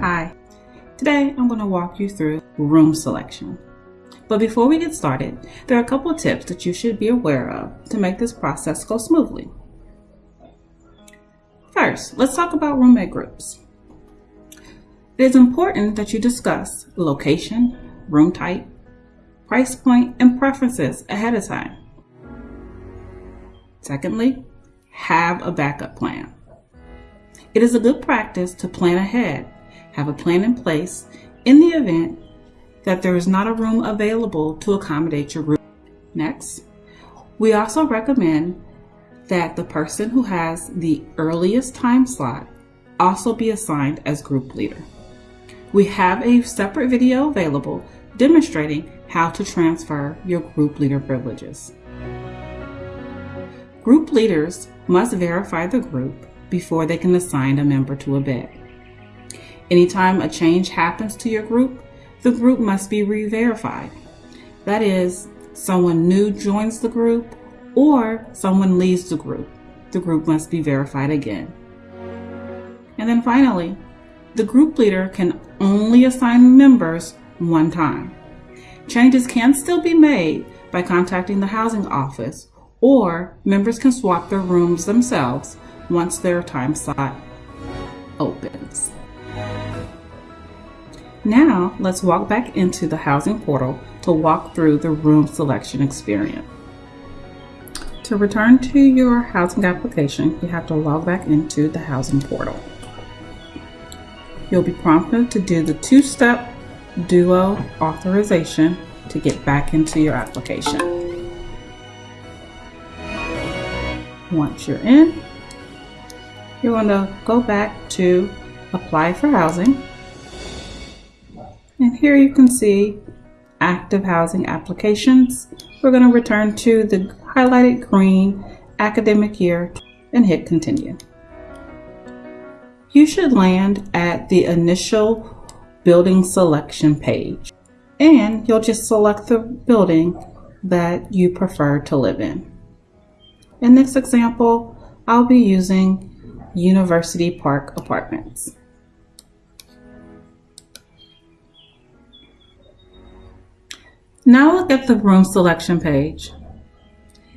Hi, today I'm going to walk you through room selection. But before we get started, there are a couple of tips that you should be aware of to make this process go smoothly. First, let's talk about roommate groups. It is important that you discuss location, room type, price point, and preferences ahead of time. Secondly, have a backup plan. It is a good practice to plan ahead have a plan in place in the event that there is not a room available to accommodate your group. Next, we also recommend that the person who has the earliest time slot also be assigned as group leader. We have a separate video available demonstrating how to transfer your group leader privileges. Group leaders must verify the group before they can assign a member to a bed. Anytime a change happens to your group, the group must be re-verified. That is, someone new joins the group or someone leaves the group. The group must be verified again. And then finally, the group leader can only assign members one time. Changes can still be made by contacting the housing office or members can swap their rooms themselves once their time slot opens. Now, let's walk back into the housing portal to walk through the room selection experience. To return to your housing application, you have to log back into the housing portal. You'll be prompted to do the two-step Duo authorization to get back into your application. Once you're in, you're going to go back to apply for housing and here you can see active housing applications. We're going to return to the highlighted green academic year and hit continue. You should land at the initial building selection page and you'll just select the building that you prefer to live in. In this example, I'll be using University Park Apartments. Now look at the room selection page.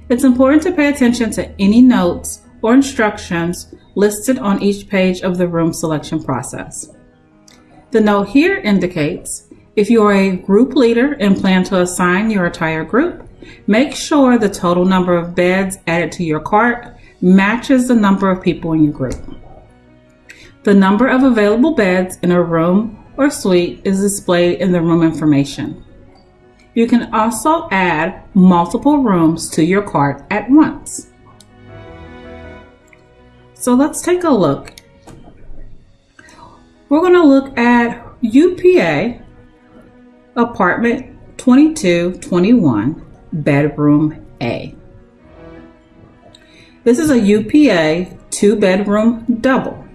It's important to pay attention to any notes or instructions listed on each page of the room selection process. The note here indicates if you are a group leader and plan to assign your entire group, make sure the total number of beds added to your cart matches the number of people in your group. The number of available beds in a room or suite is displayed in the room information. You can also add multiple rooms to your cart at once. So let's take a look. We're going to look at UPA apartment 2221 bedroom A. This is a UPA two bedroom double.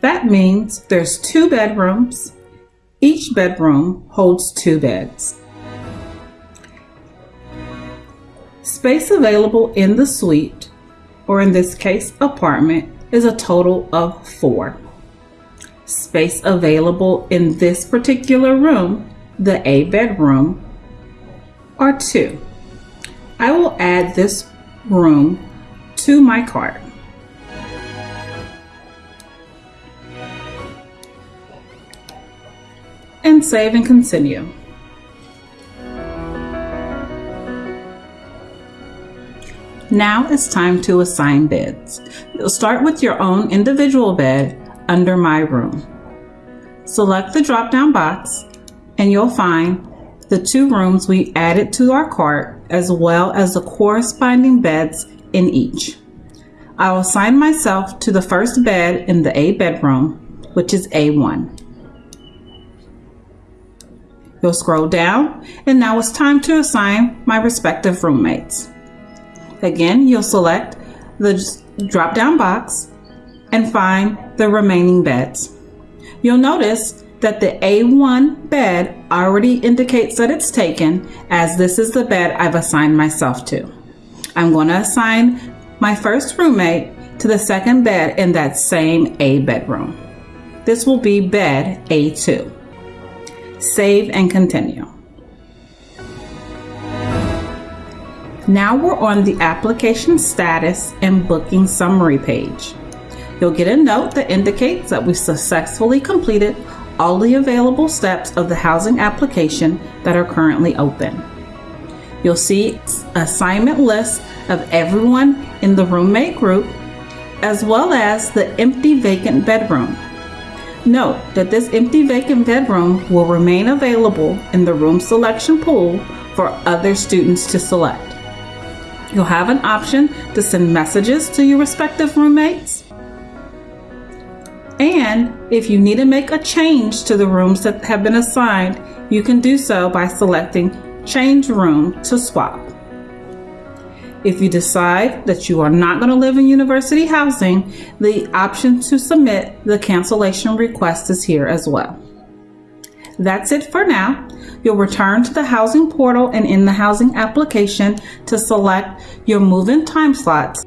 That means there's two bedrooms each bedroom holds two beds. Space available in the suite, or in this case apartment, is a total of four. Space available in this particular room, the A bedroom, are two. I will add this room to my cart. And save and continue. Now it's time to assign beds. You'll start with your own individual bed under My Room. Select the drop-down box and you'll find the two rooms we added to our cart as well as the corresponding beds in each. I will assign myself to the first bed in the A bedroom, which is A1. You'll scroll down and now it's time to assign my respective roommates. Again, you'll select the drop down box and find the remaining beds. You'll notice that the A1 bed already indicates that it's taken as this is the bed I've assigned myself to. I'm going to assign my first roommate to the second bed in that same A bedroom. This will be bed A2. Save and continue. Now we're on the application status and booking summary page. You'll get a note that indicates that we successfully completed all the available steps of the housing application that are currently open. You'll see assignment list of everyone in the roommate group as well as the empty vacant bedroom. Note that this empty vacant bedroom will remain available in the room selection pool for other students to select. You'll have an option to send messages to your respective roommates. And if you need to make a change to the rooms that have been assigned, you can do so by selecting Change Room to Swap. If you decide that you are not going to live in university housing, the option to submit the cancellation request is here as well. That's it for now. You'll return to the housing portal and in the housing application to select your move-in time slots